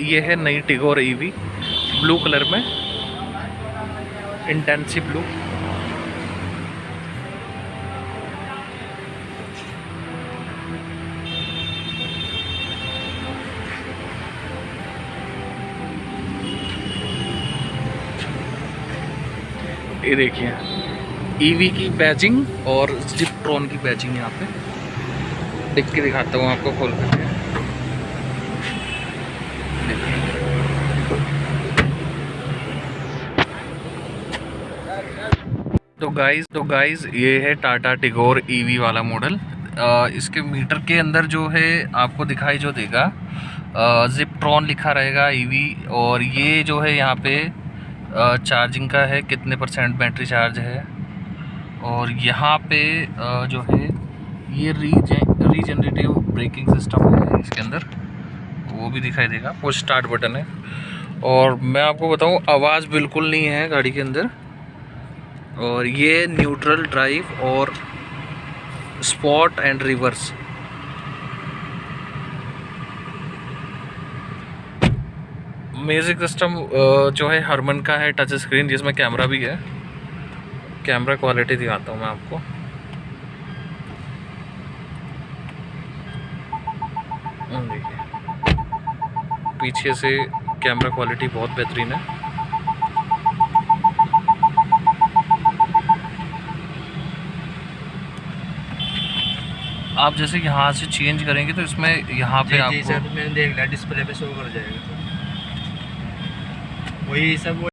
ये है नई टिगोर ईवी, ब्लू कलर में इंटेंसिव ब्लू। ये देखिए, ईवी की बैचिंग और जिप्ट्रॉन की बैचिंग यहाँ पे। देख के दिखाता हूँ आपको खोल करके। तो गाइस तो गाइस ये है टाटा टिगोर ईवी वाला मॉडल इसके मीटर के अंदर जो है आपको दिखाई जो देगा जिप्ट्रॉन लिखा रहेगा ईवी और ये जो है यहाँ पे अ, चार्जिंग का है कितने परसेंट बैटरी चार्ज है. और यहाँ पे अ, जो है ये रीजन रीजनरेटिव ब्रेकिंग सिस्टम है इसके अंदर. वो भी दिखाई देगा वो स्टार्ट बटन है. और मैं आपको बताऊँ आवाज़ बिल्कुल नहीं है गाड़ी के अंदर. और ये न्यूट्रल ड्राइव और sport and reverse music system जो है हरमन का है टच स्क्रीन जिसमें कैमरा भी है। कैमरा क्वालिटी दिखाता हूँ मैं आपको। हम्म, पीछे से कैमरा क्वालिटी बहुत बेहतरीन है। आप जैसे यहाँ से चेंज करेंगे तो इसमें यहाँ पे जी जी सर मैंने देख लिया डिस्प्ले पे शो कर जाएगा। वही सब